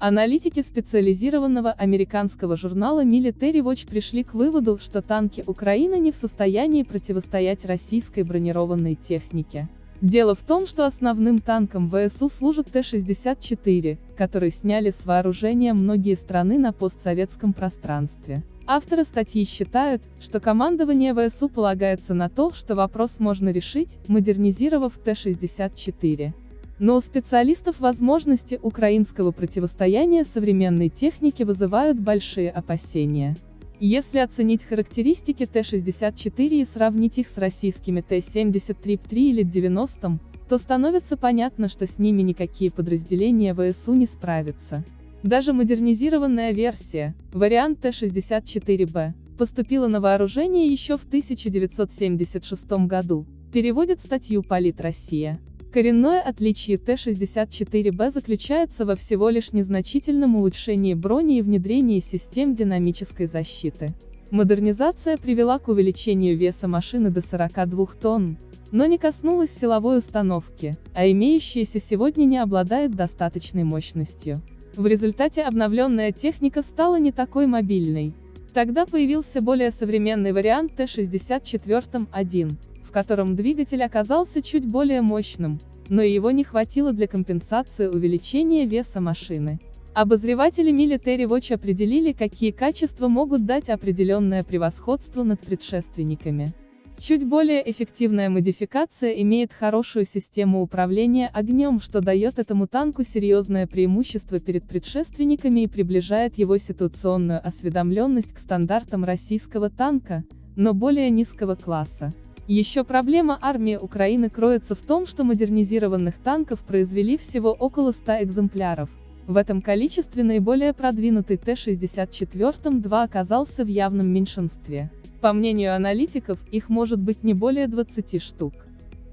Аналитики специализированного американского журнала Military Watch пришли к выводу, что танки Украины не в состоянии противостоять российской бронированной технике. Дело в том, что основным танком ВСУ служит Т-64, который сняли с вооружения многие страны на постсоветском пространстве. Авторы статьи считают, что командование ВСУ полагается на то, что вопрос можно решить, модернизировав Т-64. Но у специалистов возможности украинского противостояния современной технике вызывают большие опасения. Если оценить характеристики Т-64 и сравнить их с российскими Т-73-3 или 90, то становится понятно, что с ними никакие подразделения ВСУ не справятся. Даже модернизированная версия, вариант Т-64Б, поступила на вооружение еще в 1976 году, переводит статью «Полит Россия». Коренное отличие Т-64Б заключается во всего лишь незначительном улучшении брони и внедрении систем динамической защиты. Модернизация привела к увеличению веса машины до 42 тонн, но не коснулась силовой установки, а имеющаяся сегодня не обладает достаточной мощностью. В результате обновленная техника стала не такой мобильной. Тогда появился более современный вариант Т-64-1, в котором двигатель оказался чуть более мощным, но его не хватило для компенсации увеличения веса машины. Обозреватели Military Watch определили, какие качества могут дать определенное превосходство над предшественниками. Чуть более эффективная модификация имеет хорошую систему управления огнем, что дает этому танку серьезное преимущество перед предшественниками и приближает его ситуационную осведомленность к стандартам российского танка, но более низкого класса. Еще проблема армии Украины кроется в том, что модернизированных танков произвели всего около 100 экземпляров. В этом количестве наиболее продвинутый Т-64-2 оказался в явном меньшинстве. По мнению аналитиков, их может быть не более 20 штук.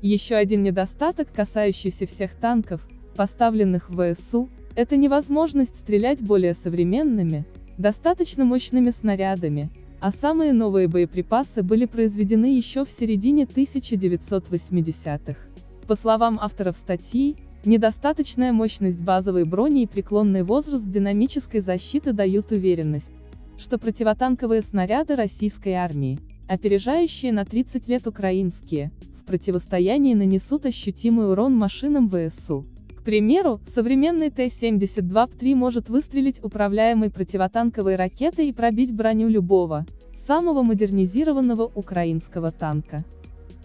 Еще один недостаток, касающийся всех танков, поставленных в ВСУ, это невозможность стрелять более современными, достаточно мощными снарядами, а самые новые боеприпасы были произведены еще в середине 1980-х. По словам авторов статьи, недостаточная мощность базовой брони и преклонный возраст динамической защиты дают уверенность, что противотанковые снаряды российской армии, опережающие на 30 лет украинские, в противостоянии нанесут ощутимый урон машинам ВСУ примеру, современный Т-72П3 может выстрелить управляемой противотанковой ракетой и пробить броню любого, самого модернизированного украинского танка.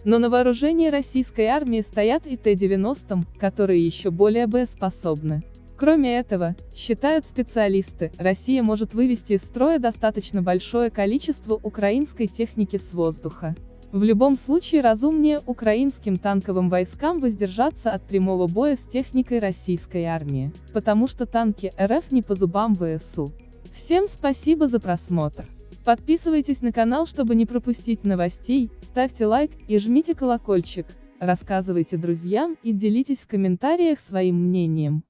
Но на вооружении российской армии стоят и Т-90, которые еще более боеспособны. Кроме этого, считают специалисты, Россия может вывести из строя достаточно большое количество украинской техники с воздуха. В любом случае разумнее украинским танковым войскам воздержаться от прямого боя с техникой российской армии, потому что танки РФ не по зубам ВСУ. Всем спасибо за просмотр. Подписывайтесь на канал, чтобы не пропустить новостей, ставьте лайк и жмите колокольчик, рассказывайте друзьям и делитесь в комментариях своим мнением.